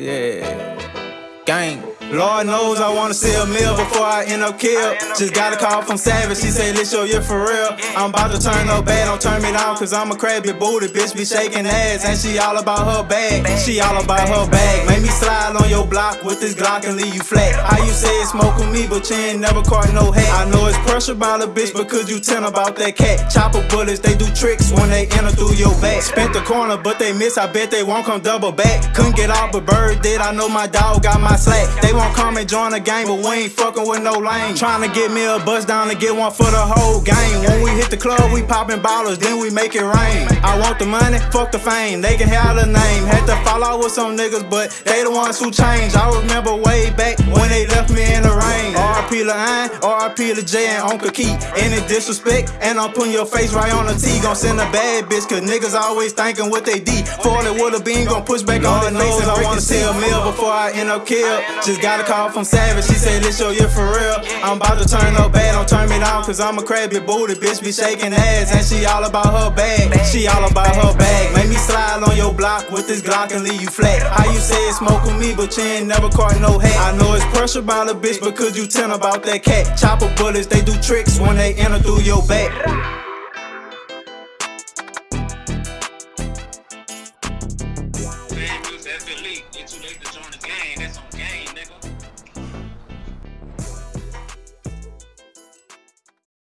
yeah. Gang. Lord knows I wanna see a meal before I end up killed. Just got a call from Savage, she say, This show you for real. I'm about to turn up bad, don't turn me down, cause I'm a crabby booty. Bitch be shaking ass, and she all about her bag. She all about her bag. Make me slide on your block with this Glock and leave you flat. How you say it's smoke with me, but you ain't never caught no hat. I know it's pressure by the bitch but because you tell about that cat. Chopper bullets, they do tricks when they enter through your back. Spent the corner, but they miss, I bet they won't come double back. Couldn't get off, but bird did. I know my dog got my slack. They won't come and join the game, but we ain't fucking with no lame. Trying to get me a bus down and get one for the whole game. When we hit the club, we popping ballers, then we make it rain. I want the money, fuck the fame. They can have the name. Had to fall out with some niggas, but they the ones who changed. I remember way back when they left me in the Lil eh? Iron, RP Lil J and Uncle Keith. Any disrespect, and I'm putting your face right on the T. Gon' send a bad bitch, cause niggas always thinking what they D. For it would've been, gon' push back on their face and I wanna see a meal before I end up killed. Just got a call from Savage, she said, This show you for real. I'm about to turn up bad, don't turn me down, cause I'm a crabby booty. Bitch be shaking ass, and she all about her bag. She all about her bag. Make me slide on your block with this Glock and leave you flat. How you say smoke with me, but you ain't never caught no hat. I know it's pressure by the bitch because you tell about that cat. Chopper bullets, they do tricks when they enter through your back. Too late to join the game.